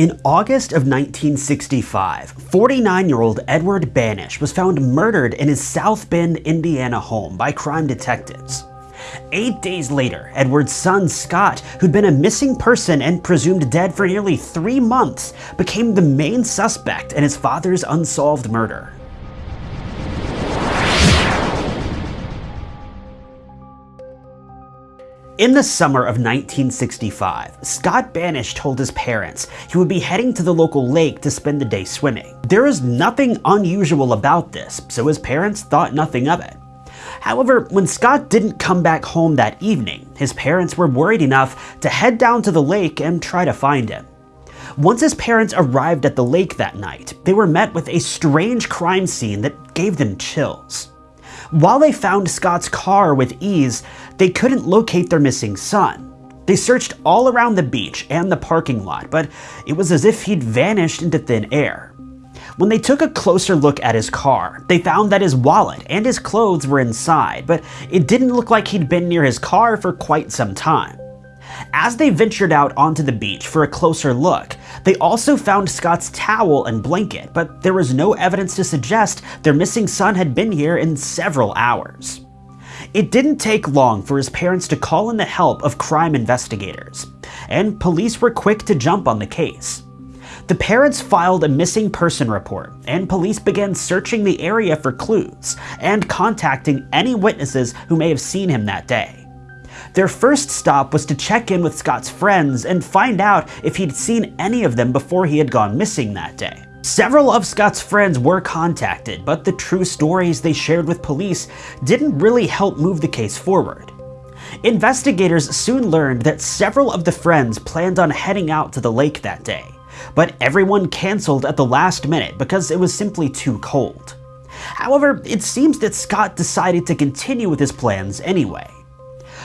In August of 1965, 49-year-old Edward Banish was found murdered in his South Bend, Indiana home by crime detectives. Eight days later, Edward's son Scott, who'd been a missing person and presumed dead for nearly three months, became the main suspect in his father's unsolved murder. In the summer of 1965, Scott Banish told his parents he would be heading to the local lake to spend the day swimming. There is nothing unusual about this, so his parents thought nothing of it. However, when Scott didn't come back home that evening, his parents were worried enough to head down to the lake and try to find him. Once his parents arrived at the lake that night, they were met with a strange crime scene that gave them chills. While they found Scott's car with ease, they couldn't locate their missing son. They searched all around the beach and the parking lot, but it was as if he'd vanished into thin air. When they took a closer look at his car, they found that his wallet and his clothes were inside, but it didn't look like he'd been near his car for quite some time. As they ventured out onto the beach for a closer look, they also found Scott's towel and blanket, but there was no evidence to suggest their missing son had been here in several hours. It didn't take long for his parents to call in the help of crime investigators, and police were quick to jump on the case. The parents filed a missing person report, and police began searching the area for clues and contacting any witnesses who may have seen him that day. Their first stop was to check in with Scott's friends and find out if he'd seen any of them before he had gone missing that day. Several of Scott's friends were contacted, but the true stories they shared with police didn't really help move the case forward. Investigators soon learned that several of the friends planned on heading out to the lake that day, but everyone canceled at the last minute because it was simply too cold. However, it seems that Scott decided to continue with his plans anyway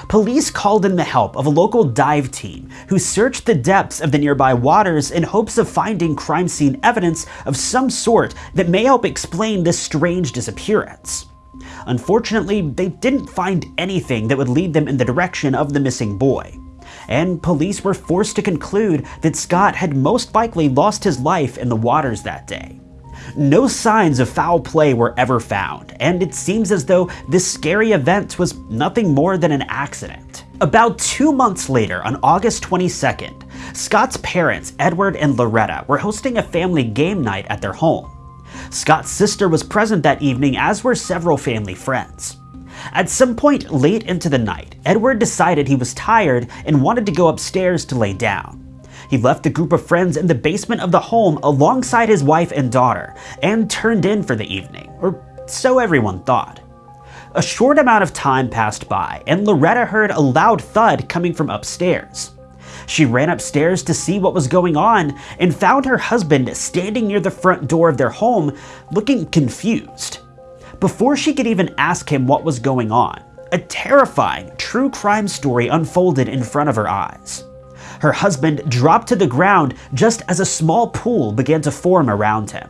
police called in the help of a local dive team who searched the depths of the nearby waters in hopes of finding crime scene evidence of some sort that may help explain this strange disappearance. Unfortunately, they didn't find anything that would lead them in the direction of the missing boy, and police were forced to conclude that Scott had most likely lost his life in the waters that day. No signs of foul play were ever found, and it seems as though this scary event was nothing more than an accident. About two months later, on August 22nd, Scott's parents, Edward and Loretta, were hosting a family game night at their home. Scott's sister was present that evening, as were several family friends. At some point late into the night, Edward decided he was tired and wanted to go upstairs to lay down. He left a group of friends in the basement of the home alongside his wife and daughter, and turned in for the evening, or so everyone thought. A short amount of time passed by, and Loretta heard a loud thud coming from upstairs. She ran upstairs to see what was going on and found her husband standing near the front door of their home, looking confused. Before she could even ask him what was going on, a terrifying true crime story unfolded in front of her eyes. Her husband dropped to the ground just as a small pool began to form around him.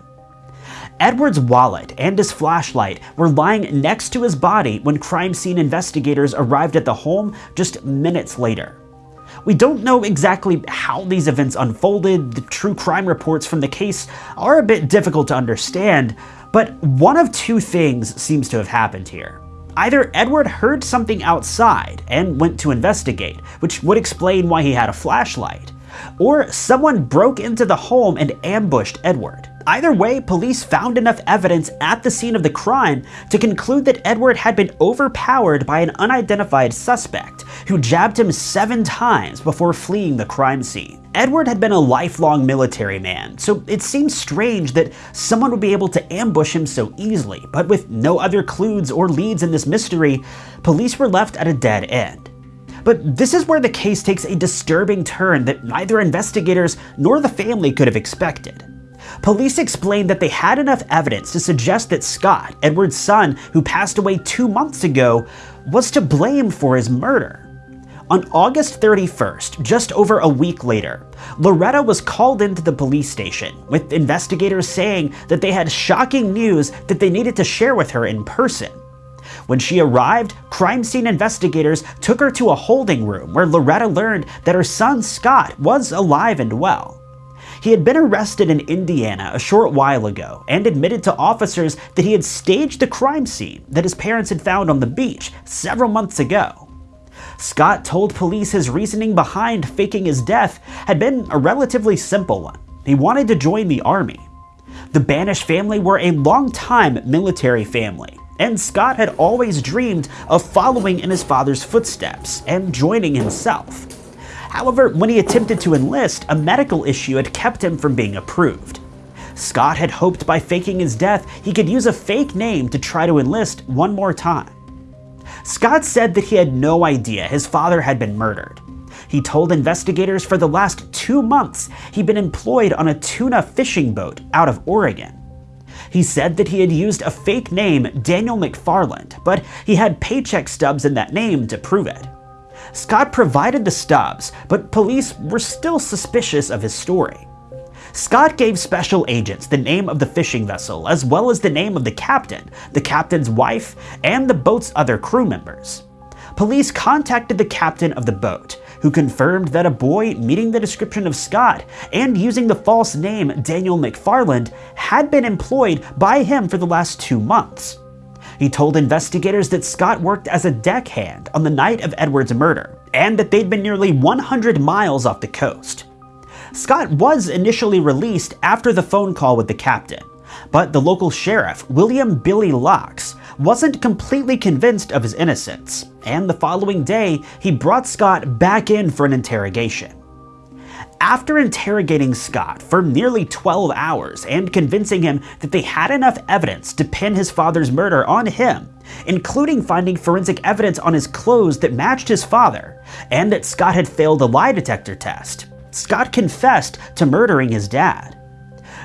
Edward's wallet and his flashlight were lying next to his body when crime scene investigators arrived at the home just minutes later. We don't know exactly how these events unfolded, the true crime reports from the case are a bit difficult to understand, but one of two things seems to have happened here. Either Edward heard something outside and went to investigate, which would explain why he had a flashlight, or someone broke into the home and ambushed Edward. Either way, police found enough evidence at the scene of the crime to conclude that Edward had been overpowered by an unidentified suspect who jabbed him seven times before fleeing the crime scene. Edward had been a lifelong military man, so it seems strange that someone would be able to ambush him so easily, but with no other clues or leads in this mystery, police were left at a dead end. But this is where the case takes a disturbing turn that neither investigators nor the family could have expected. Police explained that they had enough evidence to suggest that Scott, Edward's son, who passed away two months ago, was to blame for his murder. On August 31st, just over a week later, Loretta was called into the police station, with investigators saying that they had shocking news that they needed to share with her in person. When she arrived, crime scene investigators took her to a holding room where Loretta learned that her son Scott was alive and well. He had been arrested in Indiana a short while ago and admitted to officers that he had staged the crime scene that his parents had found on the beach several months ago. Scott told police his reasoning behind faking his death had been a relatively simple one. He wanted to join the army. The Banish family were a long-time military family, and Scott had always dreamed of following in his father's footsteps and joining himself. However, when he attempted to enlist, a medical issue had kept him from being approved. Scott had hoped by faking his death, he could use a fake name to try to enlist one more time. Scott said that he had no idea his father had been murdered. He told investigators for the last two months he'd been employed on a tuna fishing boat out of Oregon. He said that he had used a fake name, Daniel McFarland, but he had paycheck stubs in that name to prove it. Scott provided the stubs, but police were still suspicious of his story. Scott gave special agents the name of the fishing vessel, as well as the name of the captain, the captain's wife, and the boat's other crew members. Police contacted the captain of the boat, who confirmed that a boy meeting the description of Scott and using the false name Daniel McFarland had been employed by him for the last two months. He told investigators that Scott worked as a deckhand on the night of Edward's murder, and that they'd been nearly 100 miles off the coast. Scott was initially released after the phone call with the captain, but the local sheriff, William Billy Locks, wasn't completely convinced of his innocence, and the following day he brought Scott back in for an interrogation. After interrogating Scott for nearly 12 hours and convincing him that they had enough evidence to pin his father's murder on him, including finding forensic evidence on his clothes that matched his father, and that Scott had failed a lie detector test, Scott confessed to murdering his dad.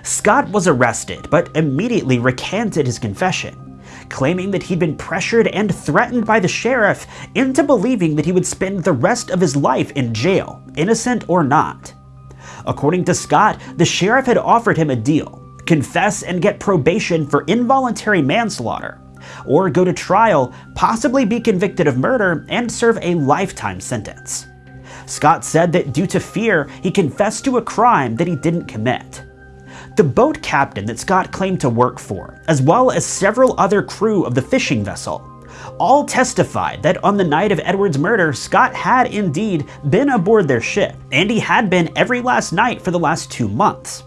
Scott was arrested, but immediately recanted his confession, claiming that he'd been pressured and threatened by the sheriff into believing that he would spend the rest of his life in jail, innocent or not. According to Scott, the sheriff had offered him a deal confess and get probation for involuntary manslaughter, or go to trial, possibly be convicted of murder, and serve a lifetime sentence. Scott said that due to fear, he confessed to a crime that he didn't commit. The boat captain that Scott claimed to work for, as well as several other crew of the fishing vessel, all testified that on the night of Edward's murder, Scott had indeed been aboard their ship, and he had been every last night for the last two months.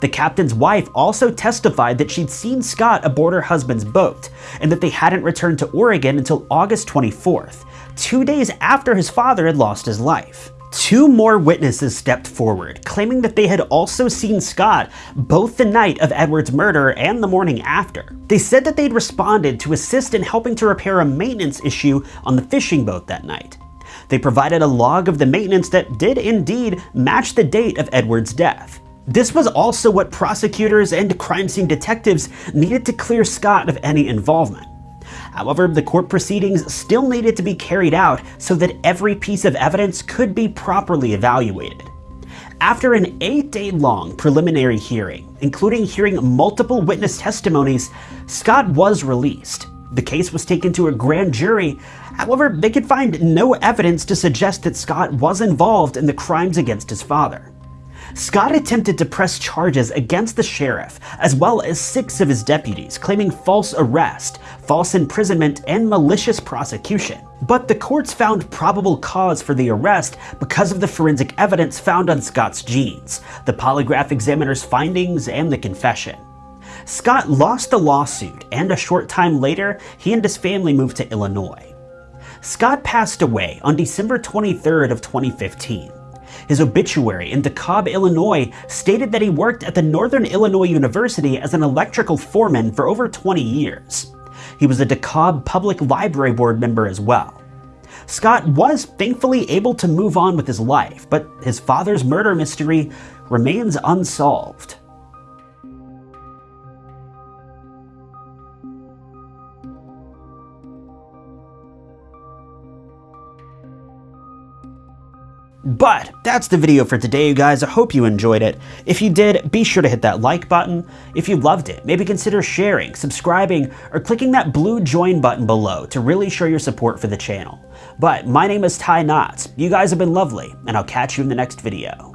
The captain's wife also testified that she'd seen Scott aboard her husband's boat, and that they hadn't returned to Oregon until August 24th, two days after his father had lost his life. Two more witnesses stepped forward, claiming that they had also seen Scott both the night of Edward's murder and the morning after. They said that they'd responded to assist in helping to repair a maintenance issue on the fishing boat that night. They provided a log of the maintenance that did indeed match the date of Edward's death. This was also what prosecutors and crime scene detectives needed to clear Scott of any involvement. However, the court proceedings still needed to be carried out so that every piece of evidence could be properly evaluated. After an eight-day-long preliminary hearing, including hearing multiple witness testimonies, Scott was released. The case was taken to a grand jury, however, they could find no evidence to suggest that Scott was involved in the crimes against his father. Scott attempted to press charges against the sheriff, as well as six of his deputies, claiming false arrest, false imprisonment, and malicious prosecution. But the courts found probable cause for the arrest because of the forensic evidence found on Scott's jeans, the polygraph examiner's findings, and the confession. Scott lost the lawsuit, and a short time later, he and his family moved to Illinois. Scott passed away on December 23rd of 2015. His obituary in DeKalb, Illinois stated that he worked at the Northern Illinois University as an electrical foreman for over 20 years. He was a DeKalb Public Library Board member as well. Scott was thankfully able to move on with his life, but his father's murder mystery remains unsolved. But that's the video for today, you guys. I hope you enjoyed it. If you did, be sure to hit that like button. If you loved it, maybe consider sharing, subscribing, or clicking that blue join button below to really show your support for the channel. But my name is Ty Knotts. You guys have been lovely, and I'll catch you in the next video.